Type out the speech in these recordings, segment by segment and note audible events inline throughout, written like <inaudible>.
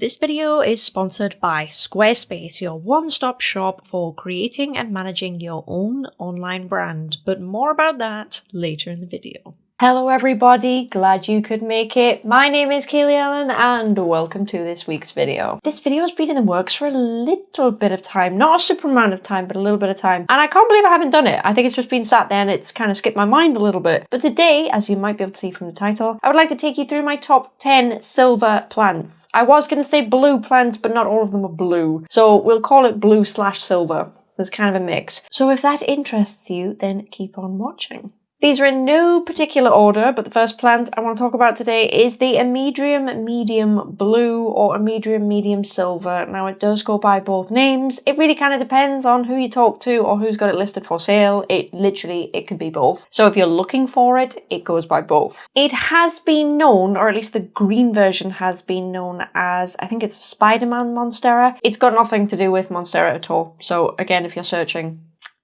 This video is sponsored by Squarespace, your one-stop shop for creating and managing your own online brand, but more about that later in the video. Hello everybody, glad you could make it. My name is Kaylee Ellen and welcome to this week's video. This video has been in the works for a little bit of time, not a super amount of time, but a little bit of time. And I can't believe I haven't done it. I think it's just been sat there and it's kind of skipped my mind a little bit. But today, as you might be able to see from the title, I would like to take you through my top 10 silver plants. I was going to say blue plants, but not all of them are blue. So we'll call it blue slash silver. There's kind of a mix. So if that interests you, then keep on watching. These are in no particular order, but the first plant I want to talk about today is the Amydrium medium blue or Amydrium medium silver. Now it does go by both names. It really kind of depends on who you talk to or who's got it listed for sale. It literally, it could be both. So if you're looking for it, it goes by both. It has been known, or at least the green version has been known as, I think it's Spider-Man Monstera. It's got nothing to do with Monstera at all. So again, if you're searching,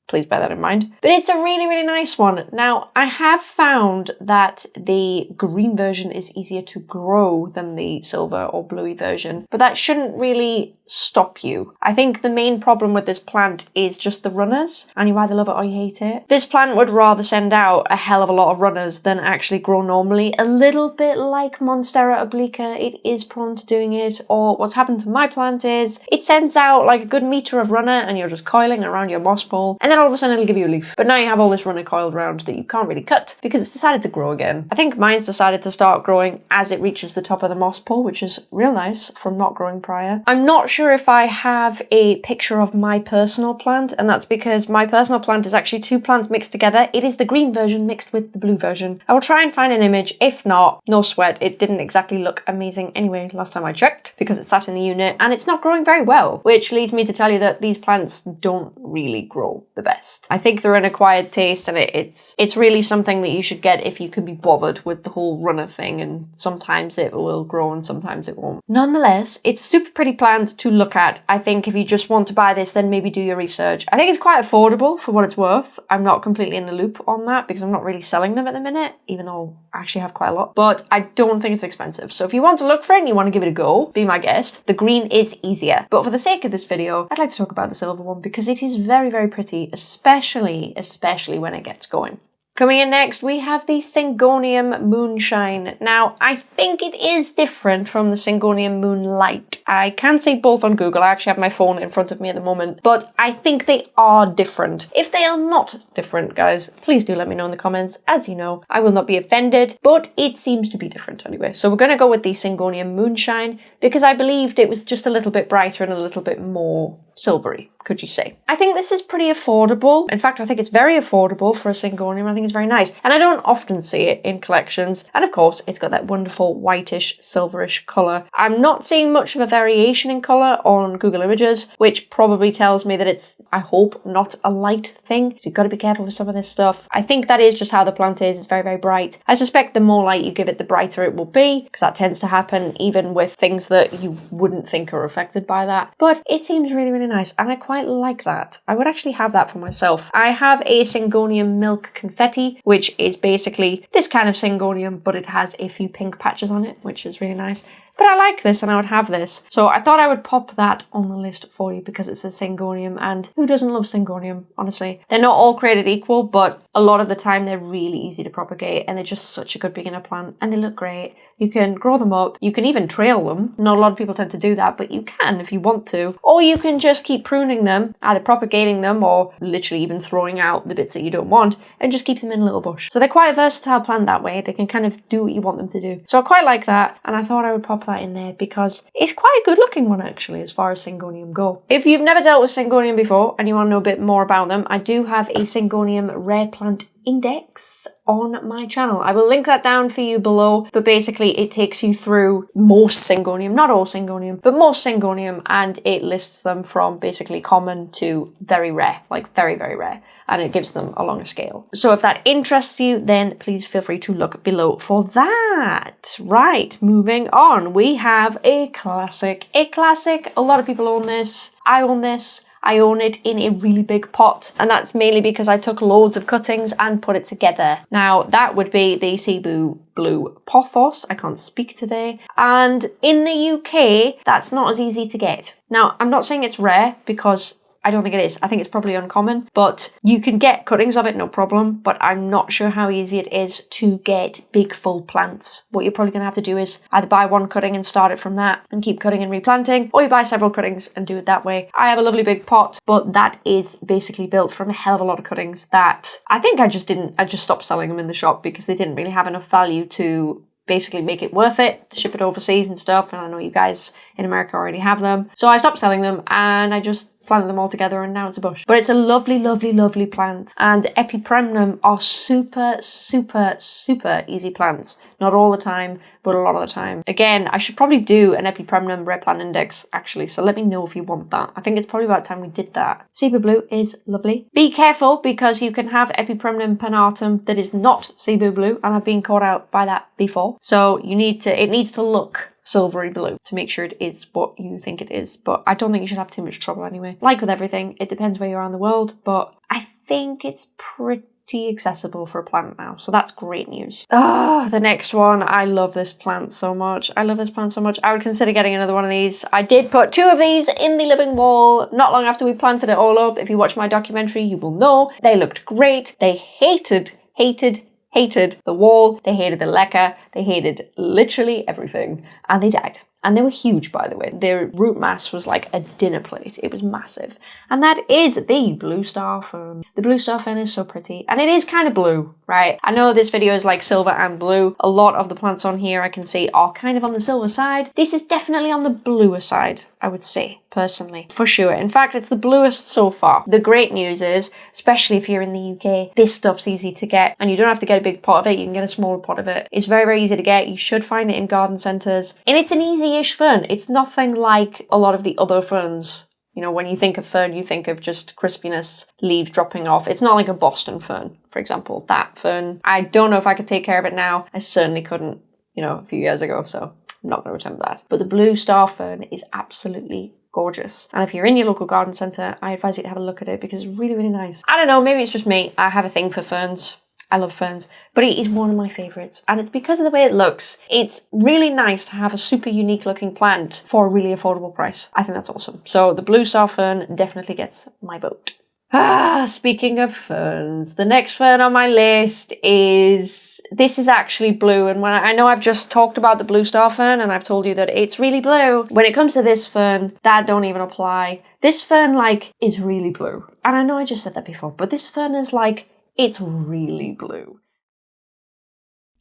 please bear that in mind. But it's a really, really nice one. Now, I have found that the green version is easier to grow than the silver or bluey version, but that shouldn't really stop you. I think the main problem with this plant is just the runners, and you either love it or you hate it. This plant would rather send out a hell of a lot of runners than actually grow normally. A little bit like Monstera obliqua, it is prone to doing it, or what's happened to my plant is it sends out like a good meter of runner and you're just coiling around your moss pole, and then all of a sudden it'll give you a leaf. But now you have all this runner coiled around that you can't really cut because it's decided to grow again. I think mine's decided to start growing as it reaches the top of the moss pole, which is real nice from not growing prior. I'm not sure if I have a picture of my personal plant, and that's because my personal plant is actually two plants mixed together. It is the green version mixed with the blue version. I will try and find an image. If not, no sweat. It didn't exactly look amazing anyway last time I checked because it sat in the unit and it's not growing very well, which leads me to tell you that these plants don't really grow the best. I think they're an acquired taste and it, it's it's really something that you should get if you can be bothered with the whole runner thing and sometimes it will grow and sometimes it won't. Nonetheless, it's super pretty plant to look at. I think if you just want to buy this then maybe do your research. I think it's quite affordable for what it's worth. I'm not completely in the loop on that because I'm not really selling them at the minute even though I actually have quite a lot but I don't think it's expensive. So if you want to look for it and you want to give it a go, be my guest. The green is easier. But for the sake of this video, I'd like to talk about the silver one because it is very, very pretty, especially, especially when it gets going. Coming in next, we have the Syngonium Moonshine. Now, I think it is different from the Syngonium Moonlight. I can see both on Google. I actually have my phone in front of me at the moment, but I think they are different. If they are not different, guys, please do let me know in the comments. As you know, I will not be offended, but it seems to be different anyway. So we're going to go with the Syngonium Moonshine because I believed it was just a little bit brighter and a little bit more silvery, could you say. I think this is pretty affordable. In fact, I think it's very affordable for a Syngonium. I think it's very nice. And I don't often see it in collections. And of course, it's got that wonderful whitish, silverish colour. I'm not seeing much of a variation in colour on Google Images, which probably tells me that it's, I hope, not a light thing. So you've got to be careful with some of this stuff. I think that is just how the plant is. It's very, very bright. I suspect the more light you give it, the brighter it will be, because that tends to happen even with things that you wouldn't think are affected by that. But it seems really, really nice and I quite like that. I would actually have that for myself. I have a Syngonium Milk Confetti, which is basically this kind of Syngonium, but it has a few pink patches on it, which is really nice. But I like this and I would have this. So I thought I would pop that on the list for you because it's a Syngonium and who doesn't love Syngonium, honestly? They're not all created equal, but a lot of the time they're really easy to propagate and they're just such a good beginner plant and they look great. You can grow them up. You can even trail them. Not a lot of people tend to do that, but you can if you want to. Or you can just keep pruning them, either propagating them or literally even throwing out the bits that you don't want and just keep them in a little bush. So they're quite a versatile plant that way. They can kind of do what you want them to do. So I quite like that and I thought I would pop that in there because it's quite a good looking one actually as far as Syngonium go. If you've never dealt with Syngonium before and you want to know a bit more about them, I do have a Syngonium rare plant index on my channel. I will link that down for you below, but basically it takes you through most Syngonium, not all Syngonium, but most Syngonium, and it lists them from basically common to very rare, like very, very rare, and it gives them a longer scale. So if that interests you, then please feel free to look below for that. Right, moving on, we have a classic. A classic, a lot of people own this, I own this, I own it in a really big pot. And that's mainly because I took loads of cuttings and put it together. Now that would be the Cebu Blue Pothos. I can't speak today. And in the UK, that's not as easy to get. Now, I'm not saying it's rare because I don't think it is. I think it's probably uncommon, but you can get cuttings of it, no problem. But I'm not sure how easy it is to get big full plants. What you're probably going to have to do is either buy one cutting and start it from that and keep cutting and replanting, or you buy several cuttings and do it that way. I have a lovely big pot, but that is basically built from a hell of a lot of cuttings that I think I just didn't, I just stopped selling them in the shop because they didn't really have enough value to basically make it worth it to ship it overseas and stuff. And I know you guys in America already have them. So I stopped selling them and I just planted them all together and now it's a bush. But it's a lovely, lovely, lovely plant. And Epipremnum are super, super, super easy plants. Not all the time, but a lot of the time. Again, I should probably do an Epipremnum rare plant index actually, so let me know if you want that. I think it's probably about time we did that. Cebu Blue is lovely. Be careful because you can have Epipremnum pinnatum that is not Cebu Blue and I've been caught out by that before. So you need to, it needs to look silvery blue to make sure it is what you think it is. But I don't think you should have too much trouble anyway. Like with everything, it depends where you are in the world, but I think it's pretty accessible for a plant now, so that's great news. Ah, oh, the next one. I love this plant so much. I love this plant so much. I would consider getting another one of these. I did put two of these in the living wall not long after we planted it all up. If you watch my documentary, you will know they looked great. They hated, hated, hated the wall, they hated the leca, they hated literally everything, and they died. And they were huge, by the way. Their root mass was like a dinner plate. It was massive. And that is um, the blue star fern. The blue star fern is so pretty. And it is kind of blue, right? I know this video is like silver and blue. A lot of the plants on here I can see are kind of on the silver side. This is definitely on the bluer side, I would say personally, for sure. In fact, it's the bluest so far. The great news is, especially if you're in the UK, this stuff's easy to get and you don't have to get a big pot of it, you can get a smaller pot of it. It's very, very easy to get. You should find it in garden centres. And it's an easy-ish fern. It's nothing like a lot of the other ferns you know, when you think of fern, you think of just crispiness, leaves dropping off. It's not like a Boston fern, for example. That fern, I don't know if I could take care of it now. I certainly couldn't, you know, a few years ago, so I'm not going to attempt that. But the blue star fern is absolutely gorgeous. And if you're in your local garden centre, I advise you to have a look at it because it's really, really nice. I don't know, maybe it's just me. I have a thing for ferns. I love ferns, but it is one of my favourites and it's because of the way it looks. It's really nice to have a super unique looking plant for a really affordable price. I think that's awesome. So the blue star fern definitely gets my vote. Ah, speaking of ferns, the next fern on my list is, this is actually blue. And when I, I, know I've just talked about the blue star fern and I've told you that it's really blue. When it comes to this fern, that don't even apply. This fern, like, is really blue. And I know I just said that before, but this fern is like, it's really blue.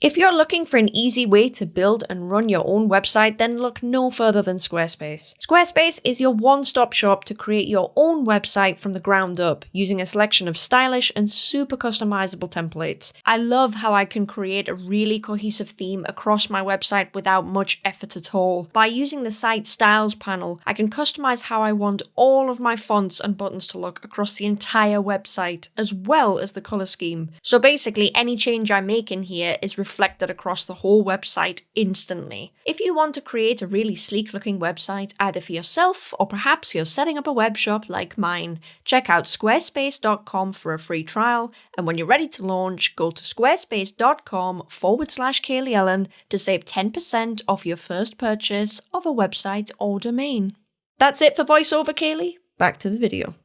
If you're looking for an easy way to build and run your own website, then look no further than Squarespace. Squarespace is your one-stop shop to create your own website from the ground up, using a selection of stylish and super customizable templates. I love how I can create a really cohesive theme across my website without much effort at all. By using the site styles panel, I can customize how I want all of my fonts and buttons to look across the entire website, as well as the color scheme. So basically, any change I make in here is reflected across the whole website instantly. If you want to create a really sleek looking website, either for yourself or perhaps you're setting up a web shop like mine, check out squarespace.com for a free trial. And when you're ready to launch, go to squarespace.com forward slash Kaylee Ellen to save 10% off your first purchase of a website or domain. That's it for voiceover, Kaylee. Back to the video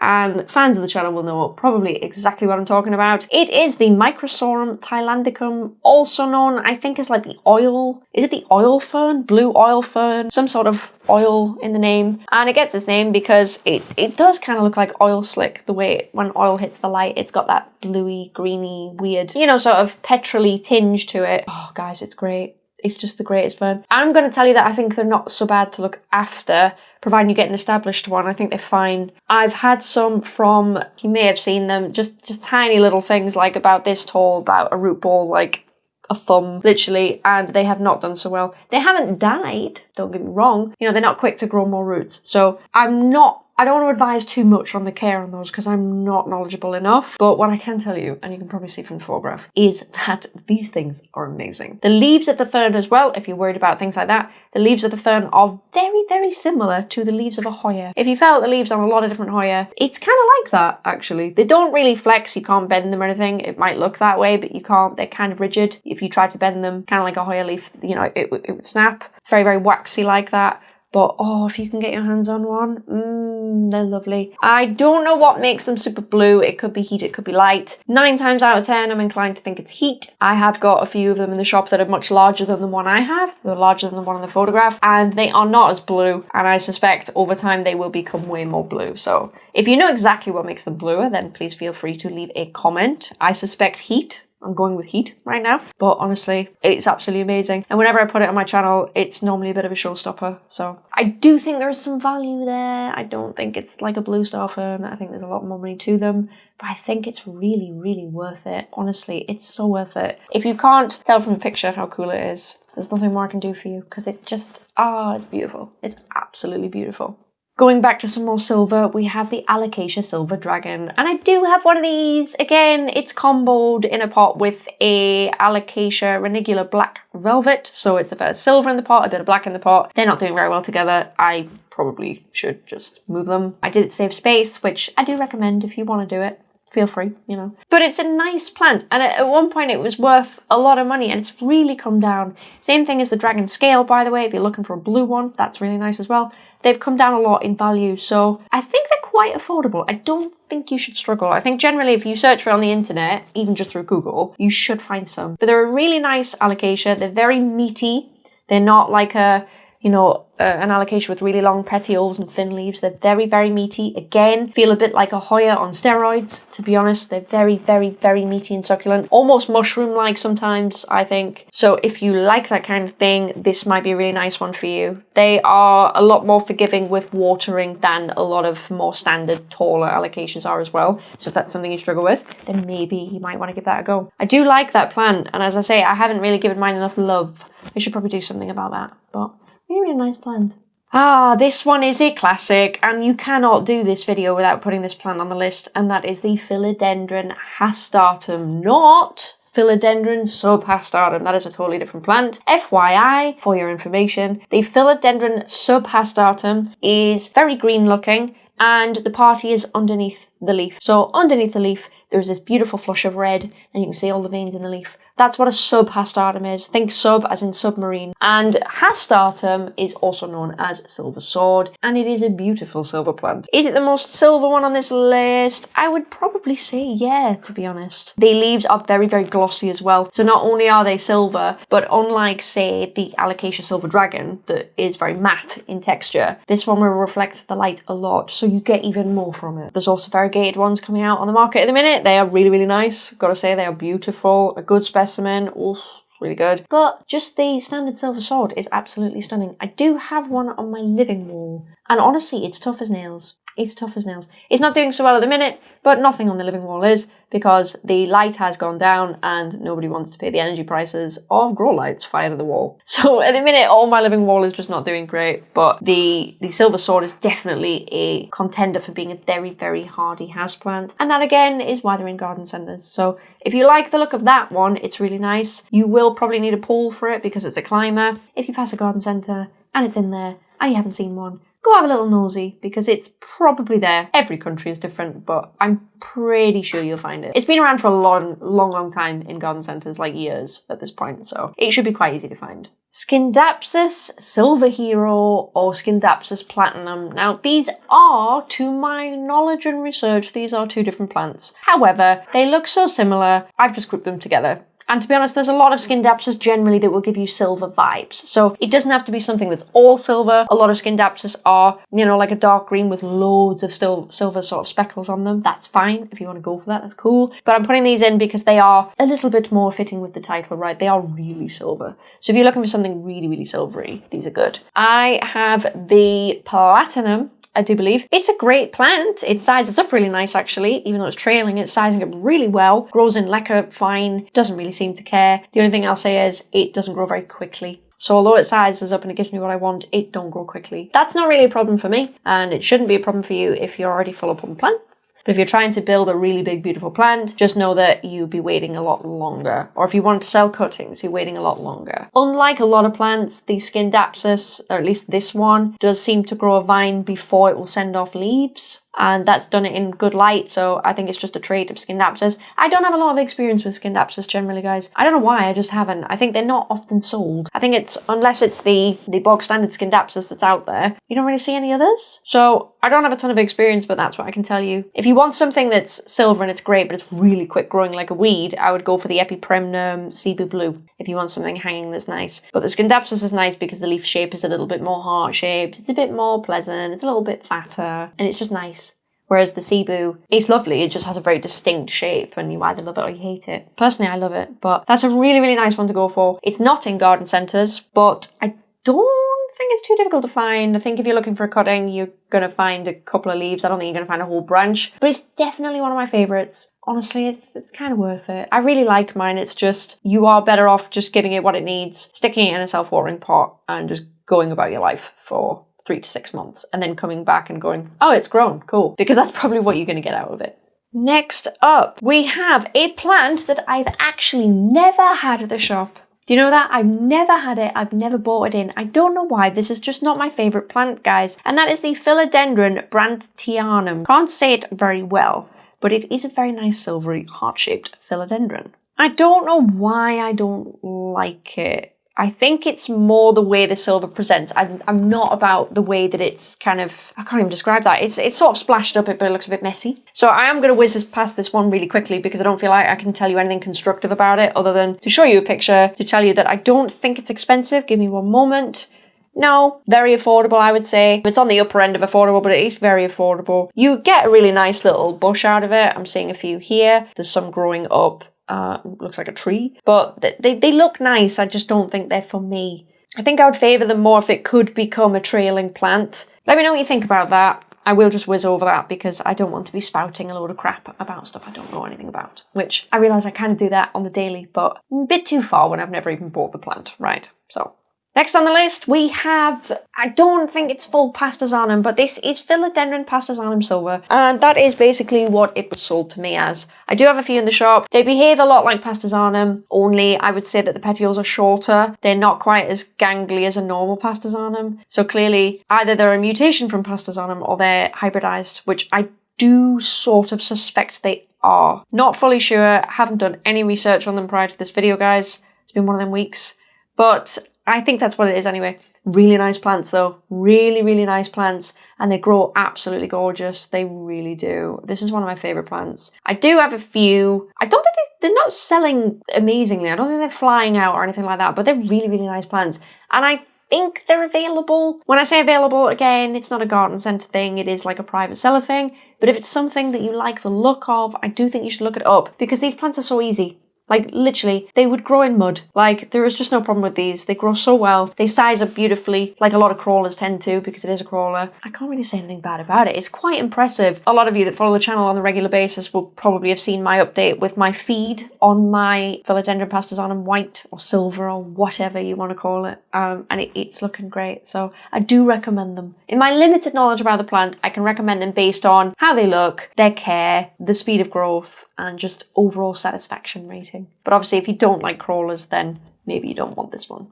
and fans of the channel will know probably exactly what I'm talking about. It is the Microsorum thailandicum, also known, I think, as like the oil, is it the oil fern? Blue oil fern? Some sort of oil in the name. And it gets its name because it, it does kind of look like oil slick, the way it, when oil hits the light, it's got that bluey, greeny, weird, you know, sort of petrol tinge to it. Oh, guys, it's great. It's just the greatest fern. I'm going to tell you that I think they're not so bad to look after providing you get an established one. I think they're fine. I've had some from, you may have seen them, just, just tiny little things like about this tall, about a root ball, like a thumb, literally, and they have not done so well. They haven't died, don't get me wrong. You know, they're not quick to grow more roots. So I'm not I don't want to advise too much on the care on those because I'm not knowledgeable enough. But what I can tell you, and you can probably see from the photograph, is that these things are amazing. The leaves of the fern as well, if you're worried about things like that, the leaves of the fern are very, very similar to the leaves of a Hoya. If you felt the leaves on a lot of different Hoya, it's kind of like that actually. They don't really flex, you can't bend them or anything. It might look that way, but you can't. They're kind of rigid. If you try to bend them, kind of like a Hoya leaf, you know, it, it would snap. It's very, very waxy like that. But oh, if you can get your hands on one, mmm, they're lovely. I don't know what makes them super blue. It could be heat, it could be light. Nine times out of ten, I'm inclined to think it's heat. I have got a few of them in the shop that are much larger than the one I have. They're larger than the one in the photograph, and they are not as blue. And I suspect over time they will become way more blue. So if you know exactly what makes them bluer, then please feel free to leave a comment. I suspect heat I'm going with heat right now. But honestly, it's absolutely amazing. And whenever I put it on my channel, it's normally a bit of a showstopper. So I do think there's some value there. I don't think it's like a blue star fern. I think there's a lot more money to them. But I think it's really, really worth it. Honestly, it's so worth it. If you can't tell from the picture how cool it is, there's nothing more I can do for you because it's just, ah, oh, it's beautiful. It's absolutely beautiful. Going back to some more silver, we have the Alocasia Silver Dragon. And I do have one of these. Again, it's comboed in a pot with a Alocasia Reginula Black Velvet. So it's a bit of silver in the pot, a bit of black in the pot. They're not doing very well together. I probably should just move them. I did it save space, which I do recommend if you want to do it feel free, you know. But it's a nice plant, and at one point it was worth a lot of money, and it's really come down. Same thing as the Dragon Scale, by the way, if you're looking for a blue one, that's really nice as well they've come down a lot in value. So I think they're quite affordable. I don't think you should struggle. I think generally if you search for it on the internet, even just through Google, you should find some. But they're a really nice alocasia. They're very meaty. They're not like a, you know, uh, an alocasia with really long petioles and thin leaves. They're very, very meaty. Again, feel a bit like a Hoya on steroids, to be honest. They're very, very, very meaty and succulent. Almost mushroom-like sometimes, I think. So if you like that kind of thing, this might be a really nice one for you. They are a lot more forgiving with watering than a lot of more standard, taller alocasias are as well. So if that's something you struggle with, then maybe you might want to give that a go. I do like that plant, and as I say, I haven't really given mine enough love. I should probably do something about that, but Really nice plant. Ah, this one is a classic, and you cannot do this video without putting this plant on the list, and that is the Philodendron hastatum, not Philodendron subhastatum. That is a totally different plant. FYI, for your information, the Philodendron subhastatum is very green looking, and the party is underneath the leaf. So underneath the leaf, there's this beautiful flush of red, and you can see all the veins in the leaf. That's what a subhastatum is. Think sub as in submarine. And hastatum is also known as silver sword, and it is a beautiful silver plant. Is it the most silver one on this list? I would probably say yeah, to be honest. The leaves are very, very glossy as well. So not only are they silver, but unlike, say, the Alocasia Silver Dragon, that is very matte in texture, this one will reflect the light a lot, so you get even more from it. There's also variegated ones coming out on the market at the minute. They are really, really nice. Gotta say, they are beautiful, a good specimen specimen. Oof, really good. But just the standard silver sword is absolutely stunning. I do have one on my living wall. And honestly, it's tough as nails. It's tough as nails. It's not doing so well at the minute, but nothing on the living wall is because the light has gone down and nobody wants to pay the energy prices of grow lights fired at the wall. <laughs> So at the minute, all my living wall is just not doing great, but the, the silver sword is definitely a contender for being a very, very hardy houseplant. And that again is why they're in garden centres. So if you like the look of that one, it's really nice. You will probably need a pole for it because it's a climber. If you pass a garden centre and it's in there and you haven't seen one, go have a little nosy because it's probably there. Every country is different, but I'm pretty sure you'll find it. It's been around for a long, long, long time in garden centres, like years at this point, so it should be quite easy to find. Scindapsus Silver Hero or Scindapsus Platinum. Now, these are, to my knowledge and research, these are two different plants. However, they look so similar, I've just grouped them together and to be honest, there's a lot of skin Scindapsus generally that will give you silver vibes. So it doesn't have to be something that's all silver. A lot of skin Scindapsus are, you know, like a dark green with loads of still silver sort of speckles on them. That's fine. If you want to go for that, that's cool. But I'm putting these in because they are a little bit more fitting with the title, right? They are really silver. So if you're looking for something really, really silvery, these are good. I have the Platinum I do believe. It's a great plant. It sizes up really nice actually, even though it's trailing, it's sizing up really well. Grows in leca fine, doesn't really seem to care. The only thing I'll say is it doesn't grow very quickly. So although it sizes up and it gives me what I want, it don't grow quickly. That's not really a problem for me, and it shouldn't be a problem for you if you're already full up on plants. But if you're trying to build a really big, beautiful plant, just know that you'll be waiting a lot longer. Or if you want to sell cuttings, you're waiting a lot longer. Unlike a lot of plants, the Scindapsus, or at least this one, does seem to grow a vine before it will send off leaves and that's done it in good light so I think it's just a trait of Scindapsus. I don't have a lot of experience with Scindapsus generally guys. I don't know why, I just haven't. I think they're not often sold. I think it's, unless it's the, the bog standard Scindapsus that's out there, you don't really see any others. So I don't have a ton of experience but that's what I can tell you. If you want something that's silver and it's great but it's really quick growing like a weed, I would go for the Epipremnum Cebu Blue if you want something hanging that's nice. But the Scindapsus is nice because the leaf shape is a little bit more heart-shaped, it's a bit more pleasant, it's a little bit fatter, and it's just nice. Whereas the Cebu, it's lovely, it just has a very distinct shape and you either love it or you hate it. Personally, I love it, but that's a really, really nice one to go for. It's not in garden centres, but I don't think it's too difficult to find. I think if you're looking for a cutting, you're going to find a couple of leaves. I don't think you're going to find a whole branch, but it's definitely one of my favourites. Honestly, it's, it's kind of worth it. I really like mine. It's just, you are better off just giving it what it needs, sticking it in a self-watering pot and just going about your life for three to six months and then coming back and going, oh, it's grown, cool. Because that's probably what you're going to get out of it. Next up, we have a plant that I've actually never had at the shop. Do you know that? I've never had it. I've never bought it in. I don't know why. This is just not my favourite plant, guys. And that is the Philodendron brandtianum. Can't say it very well, but it is a very nice silvery heart-shaped philodendron. I don't know why I don't like it. I think it's more the way the silver presents. I'm, I'm not about the way that it's kind of, I can't even describe that. It's, it's sort of splashed up, but it looks a bit messy. So I am going to whiz past this one really quickly because I don't feel like I can tell you anything constructive about it other than to show you a picture, to tell you that I don't think it's expensive. Give me one moment. No, very affordable, I would say. It's on the upper end of affordable, but it is very affordable. You get a really nice little bush out of it. I'm seeing a few here. There's some growing up uh, looks like a tree. But they, they look nice, I just don't think they're for me. I think I would favour them more if it could become a trailing plant. Let me know what you think about that. I will just whiz over that because I don't want to be spouting a load of crap about stuff I don't know anything about. Which I realise I kind of do that on the daily, but a bit too far when I've never even bought the plant, right? So Next on the list, we have, I don't think it's full Pastazanum, but this is Philodendron Pastazanum Silver, and that is basically what it was sold to me as. I do have a few in the shop. They behave a lot like Pastazanum, only I would say that the petioles are shorter. They're not quite as gangly as a normal Pastazanum. So clearly, either they're a mutation from Pastazanum or they're hybridized, which I do sort of suspect they are. Not fully sure, haven't done any research on them prior to this video, guys. It's been one of them weeks. But I think that's what it is anyway. Really nice plants though. Really, really nice plants. And they grow absolutely gorgeous. They really do. This is one of my favourite plants. I do have a few. I don't think they, are not selling amazingly. I don't think they're flying out or anything like that. But they're really, really nice plants. And I think they're available. When I say available, again, it's not a garden centre thing. It is like a private seller thing. But if it's something that you like the look of, I do think you should look it up. Because these plants are so easy. Like literally, they would grow in mud. Like there is just no problem with these. They grow so well. They size up beautifully, like a lot of crawlers tend to because it is a crawler. I can't really say anything bad about it. It's quite impressive. A lot of you that follow the channel on a regular basis will probably have seen my update with my feed on my Philodendron Pastazanum white or silver or whatever you want to call it. Um, and it, it's looking great. So I do recommend them. In my limited knowledge about the plant, I can recommend them based on how they look, their care, the speed of growth, and just overall satisfaction rating. But obviously if you don't like crawlers, then maybe you don't want this one.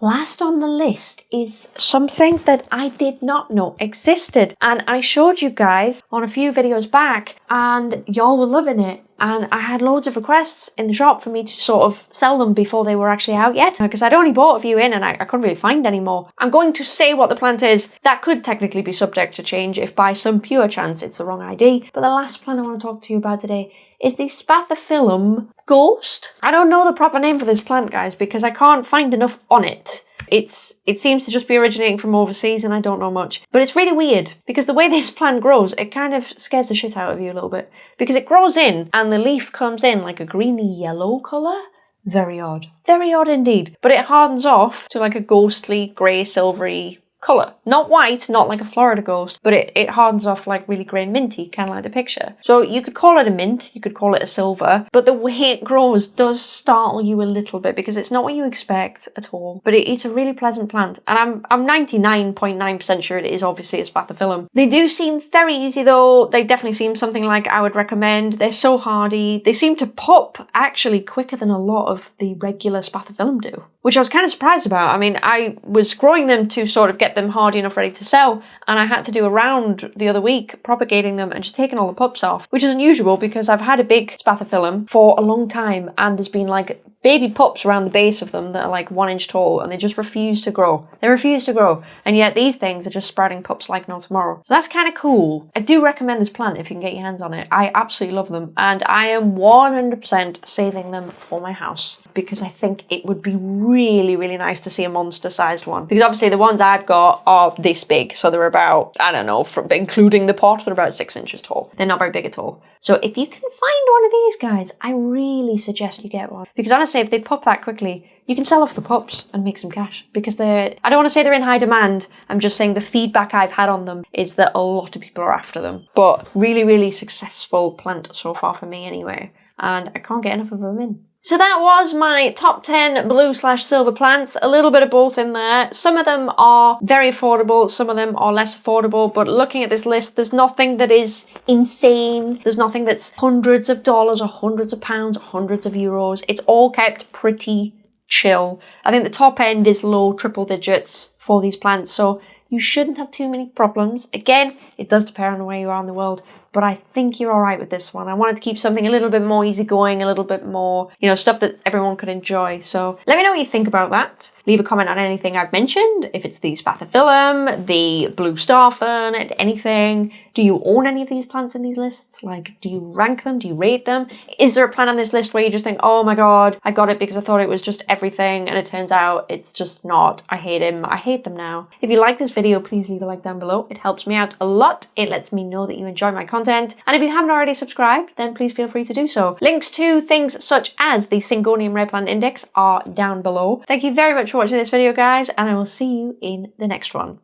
Last on the list is something that I did not know existed and I showed you guys on a few videos back and y'all were loving it and I had loads of requests in the shop for me to sort of sell them before they were actually out yet because I'd only bought a few in and I, I couldn't really find any more. I'm going to say what the plant is. That could technically be subject to change if by some pure chance it's the wrong ID. But the last plant I want to talk to you about today is the Spathiphyllum ghost. I don't know the proper name for this plant, guys, because I can't find enough on it. It's It seems to just be originating from overseas and I don't know much. But it's really weird because the way <laughs> this plant grows, it kind of scares the shit out of you a little bit. Because it grows in and the leaf comes in like a greeny yellow colour. Very odd. Very odd indeed. But it hardens off to like a ghostly, grey, silvery colour. Not white, not like a Florida ghost, but it, it hardens off like really grey and minty, kind of like the picture. So you could call it a mint, you could call it a silver, but the way it grows does startle you a little bit because it's not what you expect at all. But it, it's a really pleasant plant, and I'm I'm 99.9% sure it is obviously a spathiphyllum. They do seem very easy though. They definitely seem something like I would recommend. They're so hardy. They seem to pop actually quicker than a lot of the regular spathiphyllum do which I was kind of surprised about. I mean, I was growing them to sort of get them hardy enough ready to sell, and I had to do a round the other week propagating them and just taking all the pups off, which is unusual because I've had a big spathiphyllum for a long time, and there's been like baby pups around the base of them that are like one inch tall and they just refuse to grow. They refuse to grow. And yet these things are just sprouting pups like no tomorrow. So that's kind of cool. I do recommend this plant if you can get your hands on it. I absolutely love them and I am 100% saving them for my house because I think it would be really, really nice to see a monster sized one. Because obviously the ones I've got are this big. So they're about, I don't know, from, including the pot, they're about six inches tall. They're not very big at all. So if you can find one of these guys, I really suggest you get one. Because honestly, if they pop that quickly, you can sell off the pups and make some cash. Because they're, I don't want to say they're in high demand, I'm just saying the feedback I've had on them is that a lot of people are after them. But really, really successful plant so far for me anyway. And I can't get enough of them in. So that was my top 10 blue slash silver plants, a little bit of both in there. Some of them are very affordable, some of them are less affordable, but looking at this list, there's nothing that is insane. There's nothing that's hundreds of dollars or hundreds of pounds or hundreds of euros. It's all kept pretty chill. I think the top end is low triple digits for these plants, so you shouldn't have too many problems. Again, it does depend on where you are in the world but I think you're all right with this one. I wanted to keep something a little bit more easygoing, a little bit more, you know, stuff that everyone could enjoy. So let me know what you think about that. Leave a comment on anything I've mentioned, if it's the spathiphyllum, the blue star fern, anything. Do you own any of these plants in these lists? Like, do you rank them? Do you rate them? Is there a plant on this list where you just think, oh my god, I got it because I thought it was just everything, and it turns out it's just not. I hate him. I hate them now. If you like this video, please leave a like down below. It helps me out a lot. It lets me know that you enjoy my content. And if you haven't already subscribed, then please feel free to do so. Links to things such as the Syngonium Rare Plant Index are down below. Thank you very much for watching this video, guys, and I will see you in the next one.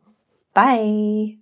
Bye!